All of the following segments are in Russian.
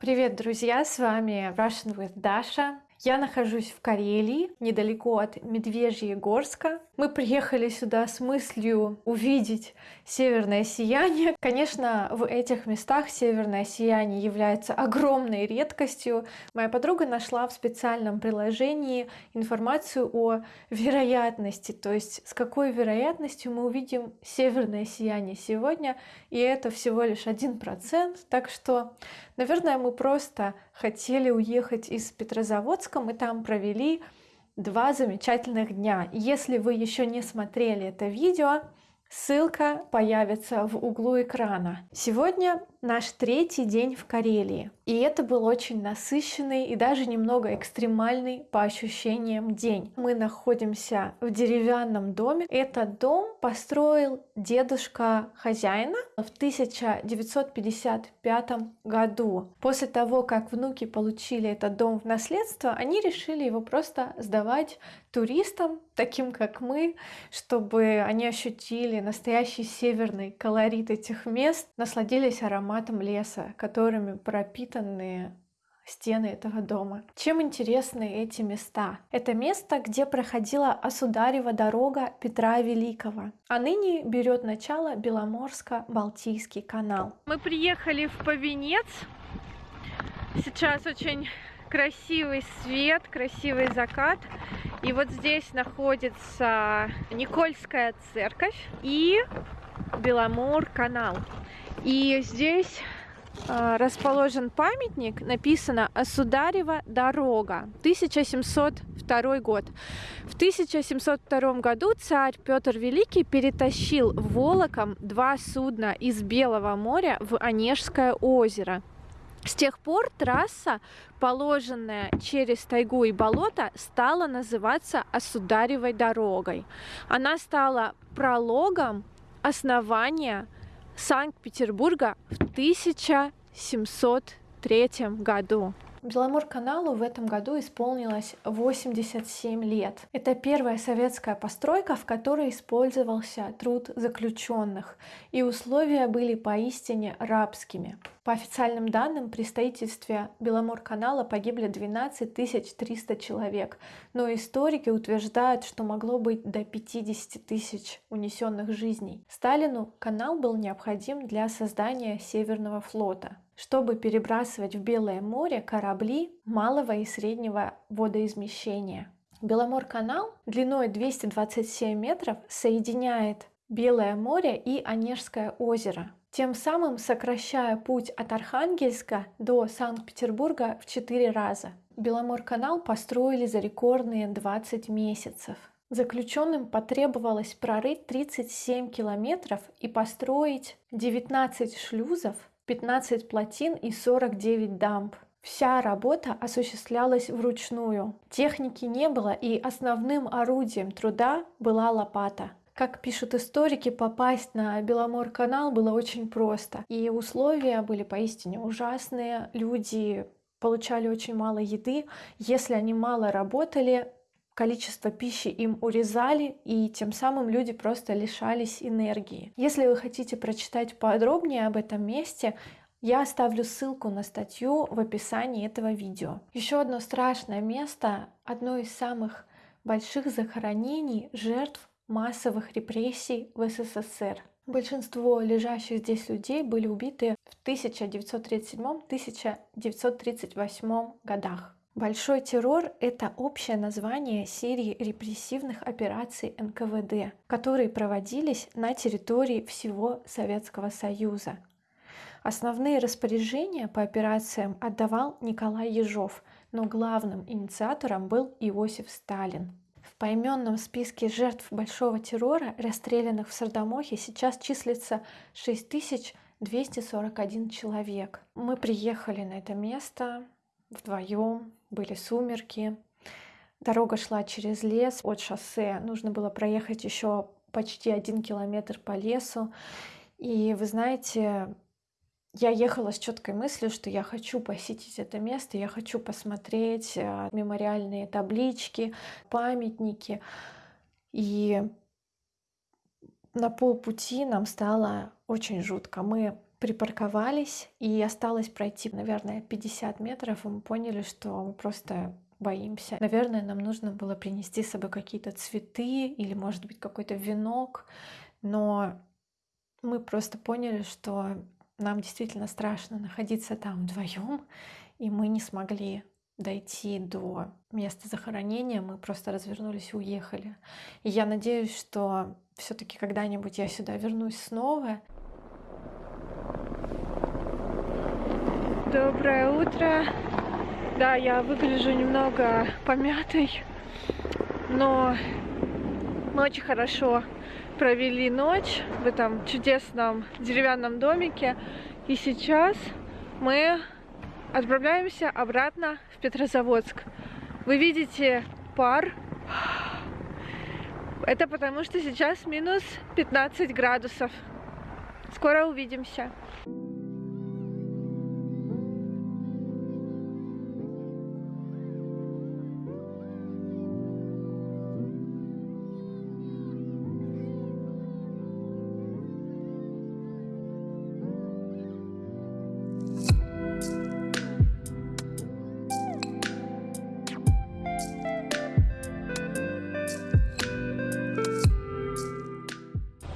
Привет, друзья! С вами Russian with Dasha. Я нахожусь в Карелии, недалеко от Медвежьегорска. Мы приехали сюда с мыслью увидеть северное сияние. Конечно, в этих местах северное сияние является огромной редкостью. Моя подруга нашла в специальном приложении информацию о вероятности, то есть с какой вероятностью мы увидим северное сияние сегодня, и это всего лишь один процент. Так что, наверное, мы просто хотели уехать из Петрозаводска, мы там провели два замечательных дня. Если вы еще не смотрели это видео, ссылка появится в углу экрана. Сегодня наш третий день в Карелии. И это был очень насыщенный и даже немного экстремальный по ощущениям день. Мы находимся в деревянном доме. Этот дом построил дедушка хозяина в 1955 году. После того, как внуки получили этот дом в наследство, они решили его просто сдавать туристам, таким как мы, чтобы они ощутили настоящий северный колорит этих мест, насладились ароматом ароматом леса, которыми пропитаны стены этого дома. Чем интересны эти места? Это место, где проходила Осударева дорога Петра Великого, а ныне берет начало Беломорско-Балтийский канал. Мы приехали в Повенец. Сейчас очень красивый свет, красивый закат. И вот здесь находится Никольская церковь и Беломор канал. И здесь э, расположен памятник, написано «Осударева дорога», 1702 год. В 1702 году царь Петр Великий перетащил волоком два судна из Белого моря в Онежское озеро. С тех пор трасса, положенная через тайгу и болото, стала называться Осударевой дорогой. Она стала прологом основания Санкт-Петербурга в 1703 году. Беломор-каналу в этом году исполнилось 87 лет. Это первая советская постройка, в которой использовался труд заключенных, и условия были поистине рабскими. По официальным данным, при строительстве Беломор-канала погибли 12 300 человек, но историки утверждают, что могло быть до 50 тысяч унесенных жизней. Сталину канал был необходим для создания Северного флота чтобы перебрасывать в Белое море корабли малого и среднего водоизмещения. Беломор-канал длиной 227 метров соединяет Белое море и Онежское озеро, тем самым сокращая путь от Архангельска до Санкт-Петербурга в 4 раза. Беломор-канал построили за рекордные 20 месяцев. Заключенным потребовалось прорыть 37 километров и построить 19 шлюзов 15 плотин и 49 дамб. Вся работа осуществлялась вручную. Техники не было, и основным орудием труда была лопата. Как пишут историки, попасть на Беломор-канал было очень просто. И условия были поистине ужасные. Люди получали очень мало еды. Если они мало работали, количество пищи им урезали, и тем самым люди просто лишались энергии. Если вы хотите прочитать подробнее об этом месте, я оставлю ссылку на статью в описании этого видео. Еще одно страшное место, одно из самых больших захоронений жертв массовых репрессий в СССР. Большинство лежащих здесь людей были убиты в 1937-1938 годах. Большой террор — это общее название серии репрессивных операций НКВД, которые проводились на территории всего Советского Союза. Основные распоряжения по операциям отдавал Николай Ежов, но главным инициатором был Иосиф Сталин. В поименном списке жертв Большого террора, расстрелянных в Сардамохе, сейчас числится 6241 человек. Мы приехали на это место вдвоем, были сумерки, дорога шла через лес от шоссе, нужно было проехать еще почти один километр по лесу. И вы знаете, я ехала с четкой мыслью, что я хочу посетить это место, я хочу посмотреть э, мемориальные таблички, памятники. И на полпути нам стало очень жутко. Мы припарковались, и осталось пройти, наверное, 50 метров, и мы поняли, что мы просто боимся. Наверное, нам нужно было принести с собой какие-то цветы или, может быть, какой-то венок, но мы просто поняли, что нам действительно страшно находиться там вдвоем, и мы не смогли дойти до места захоронения, мы просто развернулись и уехали. И я надеюсь, что все-таки когда-нибудь я сюда вернусь снова. Доброе утро. Да, я выгляжу немного помятой, но мы очень хорошо провели ночь в этом чудесном деревянном домике. И сейчас мы отправляемся обратно в Петрозаводск. Вы видите пар. Это потому что сейчас минус 15 градусов. Скоро увидимся.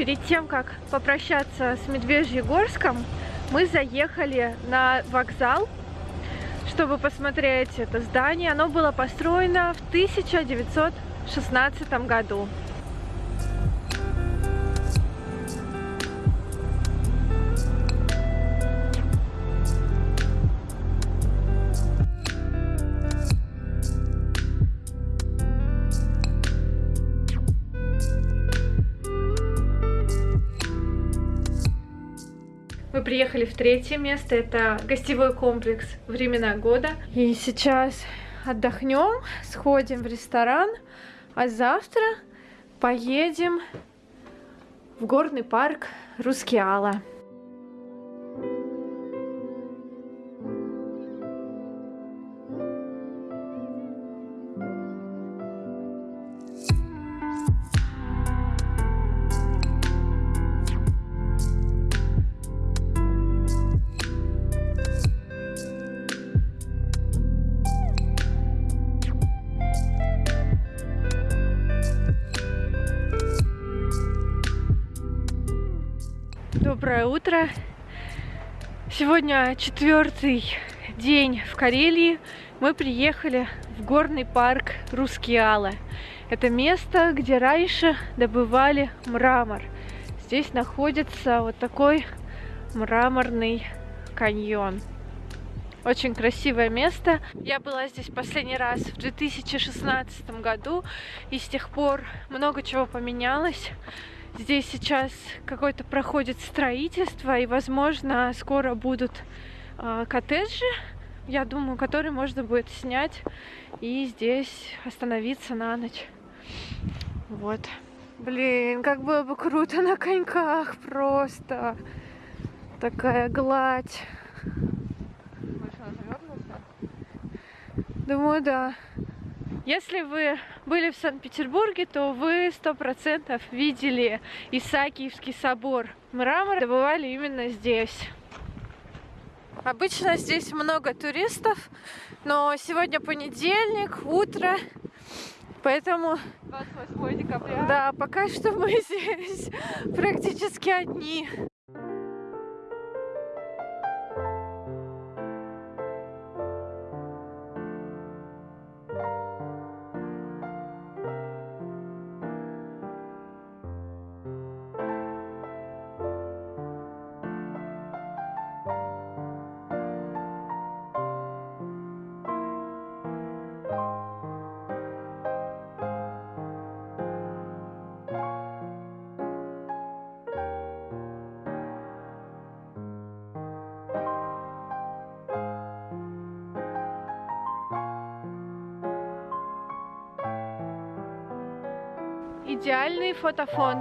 Перед тем, как попрощаться с Медвежьегорском, мы заехали на вокзал, чтобы посмотреть это здание. Оно было построено в 1916 году. Приехали в третье место, это гостевой комплекс «Времена года». И сейчас отдохнем, сходим в ресторан, а завтра поедем в горный парк Рускеала. Утро! Сегодня четвертый день в Карелии. Мы приехали в горный парк Рускеала. Это место, где раньше добывали мрамор. Здесь находится вот такой мраморный каньон. Очень красивое место. Я была здесь последний раз в 2016 году, и с тех пор много чего поменялось. Здесь сейчас какое-то проходит строительство, и, возможно, скоро будут э, коттеджи, я думаю, которые можно будет снять и здесь остановиться на ночь. Вот. Блин, как было бы круто на коньках просто. Такая гладь. Думаю, да. Если вы были в Санкт-Петербурге, то вы сто процентов видели Исаакиевский собор. Мрамор добывали именно здесь. Обычно здесь много туристов, но сегодня понедельник, утро, поэтому... 28 декабря. Да, пока что мы здесь практически одни. Идеальный фотофон.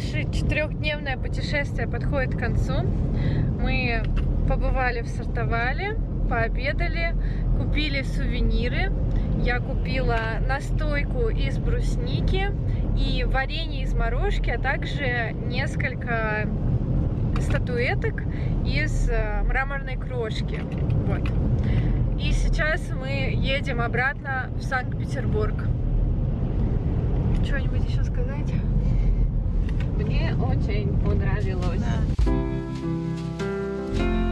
Наше четырехдневное путешествие подходит к концу. Мы побывали в Сартовале, пообедали, купили сувениры. Я купила настойку из брусники и варенье из морожки, а также несколько статуэток из э, мраморной крошки. Вот. И сейчас мы едем обратно в Санкт-Петербург. Что-нибудь еще сказать? Мне очень понравилось. Да.